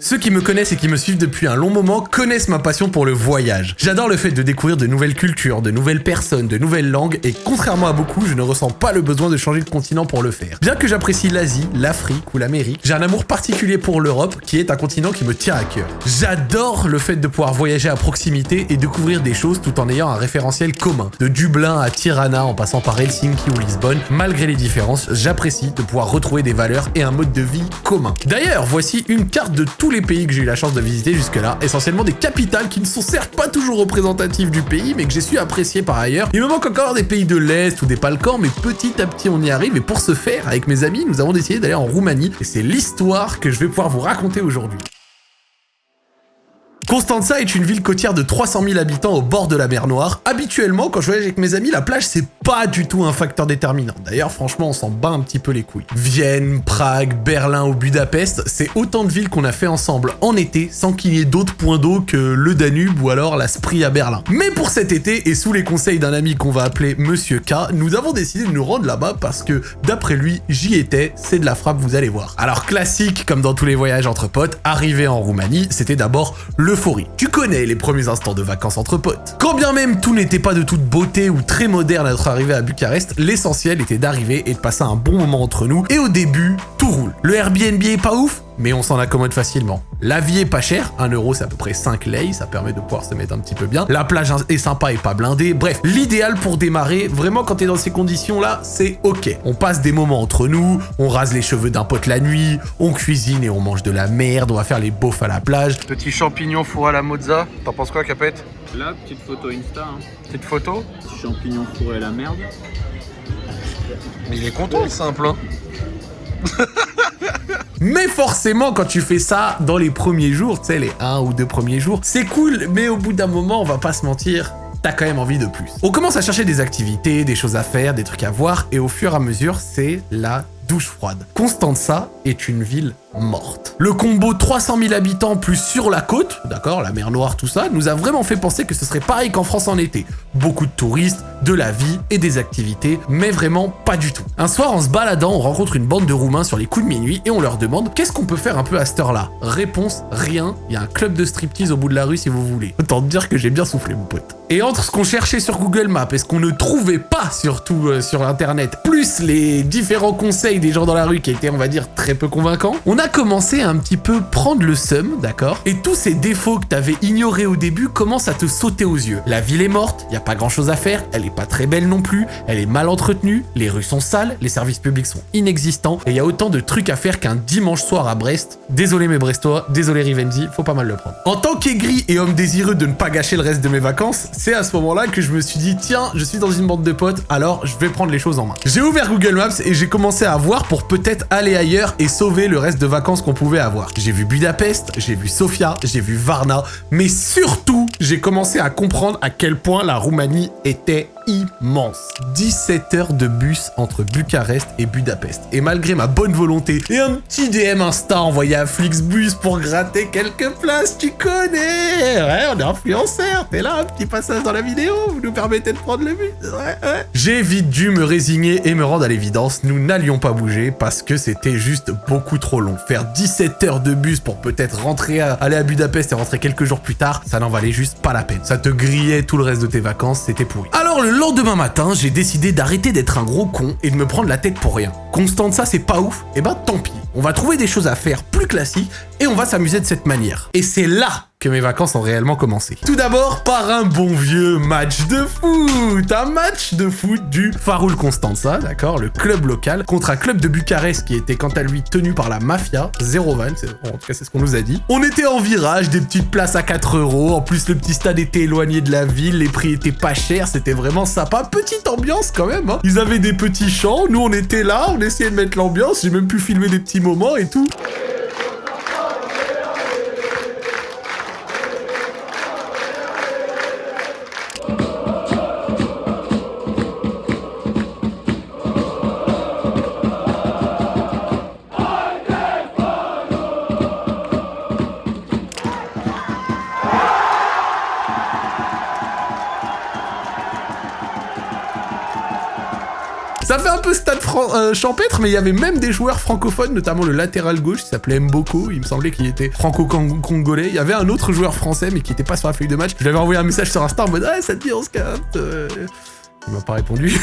Ceux qui me connaissent et qui me suivent depuis un long moment connaissent ma passion pour le voyage. J'adore le fait de découvrir de nouvelles cultures, de nouvelles personnes, de nouvelles langues, et contrairement à beaucoup, je ne ressens pas le besoin de changer de continent pour le faire. Bien que j'apprécie l'Asie, l'Afrique ou l'Amérique, j'ai un amour particulier pour l'Europe, qui est un continent qui me tient à cœur. J'adore le fait de pouvoir voyager à proximité et découvrir des choses tout en ayant un référentiel commun. De Dublin à Tirana en passant par Helsinki ou Lisbonne, malgré les différences, j'apprécie de pouvoir retrouver des valeurs et un mode de vie commun. D'ailleurs, voici une carte de tout les pays que j'ai eu la chance de visiter jusque-là, essentiellement des capitales qui ne sont certes pas toujours représentatives du pays, mais que j'ai su apprécier par ailleurs. Il me manque encore des pays de l'Est ou des Balkans, mais petit à petit on y arrive, et pour ce faire, avec mes amis, nous avons décidé d'aller en Roumanie, et c'est l'histoire que je vais pouvoir vous raconter aujourd'hui. Constanza est une ville côtière de 300 000 habitants au bord de la mer Noire. Habituellement, quand je voyage avec mes amis, la plage, c'est pas du tout un facteur déterminant. D'ailleurs, franchement, on s'en bat un petit peu les couilles. Vienne, Prague, Berlin ou Budapest, c'est autant de villes qu'on a fait ensemble en été sans qu'il y ait d'autres points d'eau que le Danube ou alors la Spree à Berlin. Mais pour cet été, et sous les conseils d'un ami qu'on va appeler Monsieur K, nous avons décidé de nous rendre là-bas parce que, d'après lui, j'y étais, c'est de la frappe, vous allez voir. Alors classique, comme dans tous les voyages entre potes, arrivé en Roumanie, c'était d'abord le tu connais les premiers instants de vacances entre potes. Quand bien même tout n'était pas de toute beauté ou très moderne à notre arrivée à Bucarest, l'essentiel était d'arriver et de passer un bon moment entre nous, et au début, tout roule. Le Airbnb est pas ouf mais on s'en accommode facilement. La vie est pas chère, 1 euro c'est à peu près 5 lei, ça permet de pouvoir se mettre un petit peu bien. La plage est sympa et pas blindée, bref, l'idéal pour démarrer, vraiment quand t'es dans ces conditions là, c'est ok. On passe des moments entre nous, on rase les cheveux d'un pote la nuit, on cuisine et on mange de la merde, on va faire les beaufs à la plage. Petit champignon fourré à la mozza, t'en penses quoi Capette? Là, petite photo Insta. Hein. Petite photo? Petit champignon fourré à la merde. Mais il est content le simple hein Mais forcément, quand tu fais ça dans les premiers jours, tu sais, les un ou deux premiers jours, c'est cool, mais au bout d'un moment, on va pas se mentir, t'as quand même envie de plus. On commence à chercher des activités, des choses à faire, des trucs à voir, et au fur et à mesure, c'est la douche froide. Constanza est une ville morte. Le combo 300 000 habitants plus sur la côte, d'accord, la mer Noire, tout ça, nous a vraiment fait penser que ce serait pareil qu'en France en été. Beaucoup de touristes, de la vie et des activités, mais vraiment pas du tout. Un soir, en se baladant, on rencontre une bande de Roumains sur les coups de minuit et on leur demande qu'est-ce qu'on peut faire un peu à cette heure-là? Réponse, rien, il y a un club de striptease au bout de la rue si vous voulez. Autant te dire que j'ai bien soufflé mon pote. Et entre ce qu'on cherchait sur Google Maps et ce qu'on ne trouvait pas surtout euh, sur internet, plus les différents conseils des gens dans la rue qui étaient on va dire très peu convaincants, on a commencé à un petit peu prendre le seum, d'accord? Et tous ces défauts que t'avais ignorés au début commencent à te sauter aux yeux. La ville est morte, y a pas grand chose à faire, elle est pas très belle non plus, elle est mal entretenue, les rues sont sales, les services publics sont inexistants, et il y a autant de trucs à faire qu'un dimanche soir à Brest. Désolé mes Brestois, désolé Rivendi, faut pas mal le prendre. En tant qu'aigri et homme désireux de ne pas gâcher le reste de mes vacances, c'est à ce moment-là que je me suis dit, tiens, je suis dans une bande de potes, alors je vais prendre les choses en main. J'ai ouvert Google Maps et j'ai commencé à voir pour peut-être aller ailleurs et sauver le reste de vacances qu'on pouvait avoir. J'ai vu Budapest, j'ai vu Sofia, j'ai vu Varna, mais surtout, j'ai commencé à comprendre à quel point la Roumanie était immense. 17 heures de bus entre Bucarest et Budapest. Et malgré ma bonne volonté et un petit DM Insta envoyé à Flixbus pour gratter quelques places, tu connais Ouais, on est influenceur, t'es là, un petit passage dans la vidéo, vous nous permettez de prendre le bus Ouais, ouais. J'ai vite dû me résigner et me rendre à l'évidence, nous n'allions pas bouger parce que c'était juste beaucoup trop long. Faire 17 heures de bus pour peut-être rentrer, aller à Budapest et rentrer quelques jours plus tard, ça n'en valait juste pas la peine. Ça te grillait tout le reste de tes vacances, c'était pourri. Alors le lendemain matin, j'ai décidé d'arrêter d'être un gros con et de me prendre la tête pour rien. Constant de ça, c'est pas ouf Et eh ben tant pis. On va trouver des choses à faire plus classiques et on va s'amuser de cette manière. Et c'est là que mes vacances ont réellement commencé. Tout d'abord, par un bon vieux match de foot Un match de foot du Faroul Constanza, d'accord Le club local, contre un club de Bucarest qui était quant à lui tenu par la mafia, 0 van, en tout cas c'est ce qu'on nous a dit. On était en virage, des petites places à 4 euros, en plus le petit stade était éloigné de la ville, les prix étaient pas chers, c'était vraiment sympa. Petite ambiance quand même, hein. Ils avaient des petits champs, nous on était là, on essayait de mettre l'ambiance, j'ai même pu filmer des petits moments et tout. Un peu stade euh, champêtre, mais il y avait même des joueurs francophones, notamment le latéral gauche qui s'appelait Mboko. Il me semblait qu'il était franco-congolais. Il y avait un autre joueur français, mais qui était pas sur la feuille de match. Je lui avais envoyé un message sur Insta en mode Ah, ça te dit, on se capte euh. Il m'a pas répondu.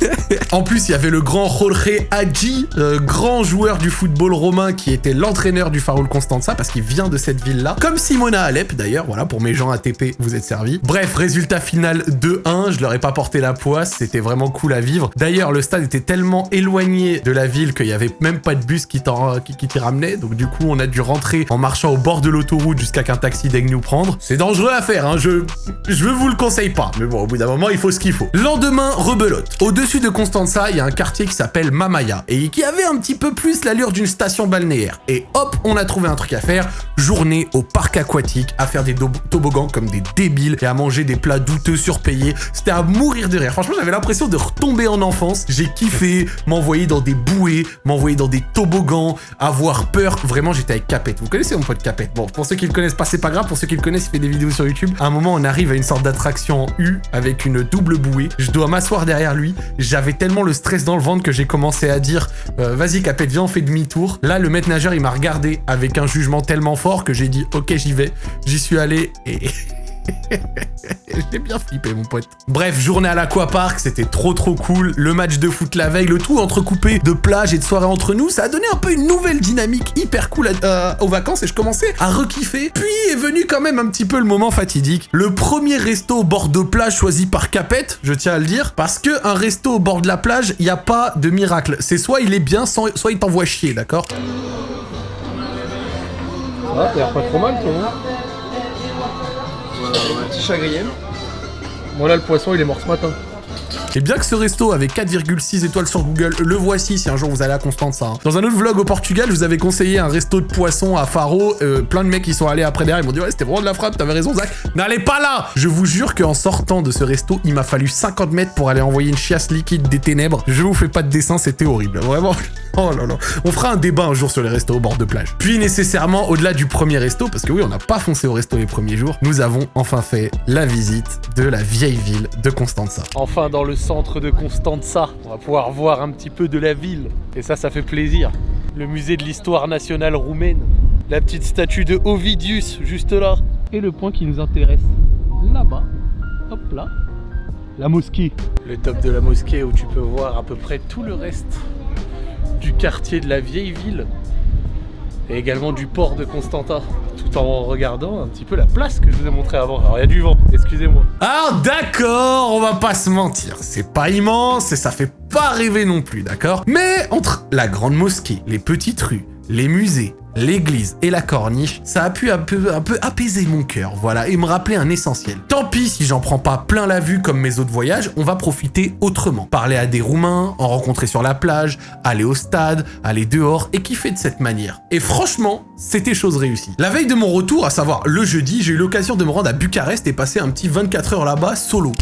en plus, il y avait le grand Jorge Hadji, euh, grand joueur du football romain qui était l'entraîneur du Faroul Constanza parce qu'il vient de cette ville-là. Comme Simona Alep d'ailleurs, voilà, pour mes gens ATP, vous êtes servis. Bref, résultat final 2-1, je leur ai pas porté la poisse, c'était vraiment cool à vivre. D'ailleurs, le stade était tellement éloigné de la ville qu'il y avait même pas de bus qui t'en- qui t'y ramenait, donc du coup, on a dû rentrer en marchant au bord de l'autoroute jusqu'à qu'un taxi daigne nous prendre. C'est dangereux à faire, hein, je, je vous le conseille pas, mais bon, au bout d'un moment, il faut ce qu'il faut. Lendemain, rebelote. Au-dessus de Constanza, il y a un quartier qui s'appelle Mamaya, et qui avait un petit peu plus l'allure d'une station balnéaire. Et hop, on a trouvé un truc à faire, journée au parc aquatique, à faire des toboggans comme des débiles, et à manger des plats douteux surpayés. C'était à mourir de rire. Franchement, j'avais l'impression de retomber en enfance. J'ai kiffé, m'envoyer dans des bouées, m'envoyer dans des toboggans, avoir peur. Vraiment, j'étais avec Capette. Vous connaissez mon pote Capette Bon, pour ceux qui le connaissent pas, c'est pas grave. Pour ceux qui le connaissent, il fait des vidéos sur YouTube. À un moment, on arrive à une sorte d'attraction en U avec une double bouée. Dois m'asseoir derrière lui. J'avais tellement le stress dans le ventre que j'ai commencé à dire euh, Vas-y, Capette, viens, on fait demi-tour. Là, le maître nageur, il m'a regardé avec un jugement tellement fort que j'ai dit Ok, j'y vais. J'y suis allé et. J'ai bien flippé, mon pote. Bref, journée à l'aquapark, c'était trop trop cool. Le match de foot la veille, le tout entrecoupé de plage et de soirée entre nous, ça a donné un peu une nouvelle dynamique hyper cool euh, aux vacances et je commençais à rekiffer. Puis est venu quand même un petit peu le moment fatidique. Le premier resto au bord de plage choisi par Capette, je tiens à le dire, parce que un resto au bord de la plage, il n'y a pas de miracle. C'est soit il est bien, soit il t'envoie chier, d'accord? Ah, t'as pas trop mal, toi, hein? Petit chagrin. Moi, là, le poisson, il est mort ce matin. Et bien que ce resto avait 4,6 étoiles sur Google, le voici si un jour vous allez à Constance. Hein. Dans un autre vlog au Portugal, je vous avais conseillé un resto de poisson à Faro. euh, plein de mecs qui sont allés après derrière, ils m'ont dit ouais c'était vraiment de la frappe, t'avais raison Zach. N'allez pas là Je vous jure qu'en sortant de ce resto, il m'a fallu 50 mètres pour aller envoyer une chiasse liquide des ténèbres. Je vous fais pas de dessin, c'était horrible. Vraiment. Oh là là. On fera un débat un jour sur les restos au bord de plage. Puis nécessairement, au-delà du premier resto, parce que oui, on n'a pas foncé au resto les premiers jours, nous avons enfin fait la visite de la vieille ville de Constanza. Enfin dans le centre de Constanza, on va pouvoir voir un petit peu de la ville. Et ça, ça fait plaisir. Le musée de l'histoire nationale roumaine. La petite statue de Ovidius, juste là. Et le point qui nous intéresse, là-bas. Hop là. La mosquée. Le top de la mosquée où tu peux voir à peu près tout le reste du quartier de la vieille ville. Et également du port de Constantin. En regardant un petit peu la place que je vous ai montré avant. Alors il y a du vent, excusez-moi. Alors d'accord, on va pas se mentir, c'est pas immense et ça fait pas rêver non plus, d'accord? Mais entre la grande mosquée, les petites rues, les musées, l'église et la corniche, ça a pu un peu, apaiser mon cœur, voilà, et me rappeler un essentiel. Tant pis si j'en prends pas plein la vue comme mes autres voyages, on va profiter autrement. Parler à des Roumains, en rencontrer sur la plage, aller au stade, aller dehors et kiffer de cette manière. Et franchement, c'était chose réussie. La veille de mon retour, à savoir le jeudi, j'ai eu l'occasion de me rendre à Bucarest et passer un petit 24 heures là-bas solo.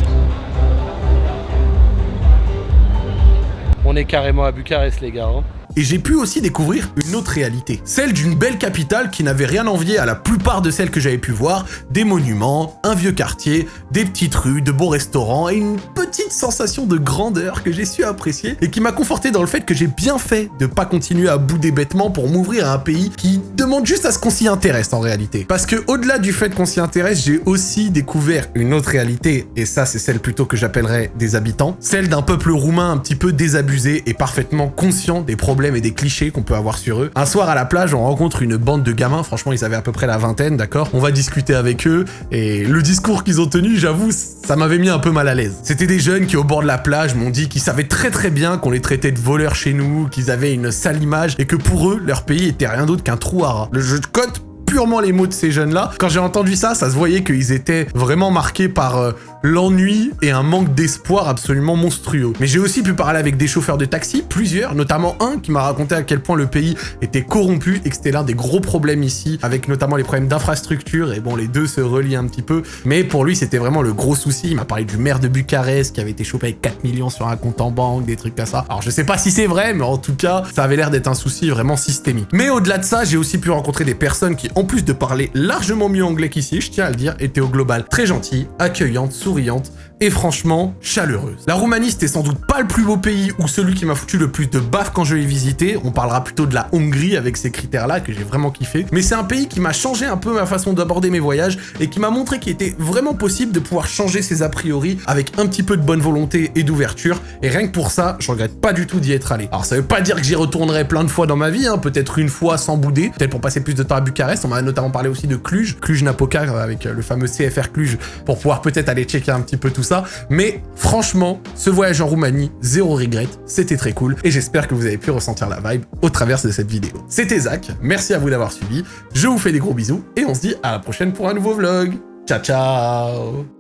On est carrément à Bucarest les gars. hein. Et j'ai pu aussi découvrir une autre réalité. Celle d'une belle capitale qui n'avait rien envié à la plupart de celles que j'avais pu voir. Des monuments, un vieux quartier, des petites rues, de beaux restaurants et une petite sensation de grandeur que j'ai su apprécier et qui m'a conforté dans le fait que j'ai bien fait de pas continuer à bouder bêtement pour m'ouvrir à un pays qui demande juste à ce qu'on s'y intéresse en réalité. Parce que au-delà du fait qu'on s'y intéresse, j'ai aussi découvert une autre réalité et ça c'est celle plutôt que j'appellerais des habitants. Celle d'un peuple roumain un petit peu désabusé et parfaitement conscient des problèmes et des clichés qu'on peut avoir sur eux. Un soir à la plage, on rencontre une bande de gamins, franchement ils avaient à peu près la vingtaine, d'accord? On va discuter avec eux et le discours qu'ils ont tenu, j'avoue, ça m'avait mis un peu mal à l'aise. C'était des jeunes qui au bord de la plage m'ont dit qu'ils savaient très très bien qu'on les traitait de voleurs chez nous, qu'ils avaient une sale image et que pour eux, leur pays était rien d'autre qu'un trou à rats. Le jeu de cote purement les mots de ces jeunes-là. Quand j'ai entendu ça, ça se voyait qu'ils étaient vraiment marqués par euh, l'ennui et un manque d'espoir absolument monstrueux. Mais j'ai aussi pu parler avec des chauffeurs de taxi, plusieurs, notamment un qui m'a raconté à quel point le pays était corrompu et que c'était l'un des gros problèmes ici, avec notamment les problèmes d'infrastructure, et bon, les deux se relient un petit peu. Mais pour lui, c'était vraiment le gros souci. Il m'a parlé du maire de Bucarest qui avait été chopé avec 4 millions sur un compte en banque, des trucs comme ça. Alors je sais pas si c'est vrai, mais en tout cas, ça avait l'air d'être un souci vraiment systémique. Mais au-delà de ça, j'ai aussi pu rencontrer des personnes qui, en plus de parler largement mieux anglais qu'ici, je tiens à le dire, étaient au global très gentilles, accueillantes, souriantes, et franchement chaleureuse. La Roumanie, c'était sans doute pas le plus beau pays ou celui qui m'a foutu le plus de baf quand je l'ai visité. On parlera plutôt de la Hongrie avec ces critères-là que j'ai vraiment kiffé. Mais c'est un pays qui m'a changé un peu ma façon d'aborder mes voyages et qui m'a montré qu'il était vraiment possible de pouvoir changer ses a priori avec un petit peu de bonne volonté et d'ouverture. Et rien que pour ça, je regrette pas du tout d'y être allé. Alors ça veut pas dire que j'y retournerai plein de fois dans ma vie, hein, peut-être une fois sans bouder, peut-être pour passer plus de temps à Bucarest. On m'a notamment parlé aussi de Cluj, Cluj-Napoca avec le fameux CFR Cluj pour pouvoir peut-être aller checker un petit peu tout Mais franchement, ce voyage en Roumanie, zéro regret, c'était très cool. Et j'espère que vous avez pu ressentir la vibe au travers de cette vidéo. C'était Zach, merci à vous d'avoir suivi, je vous fais des gros bisous et on se dit à la prochaine pour un nouveau vlog. Ciao ciao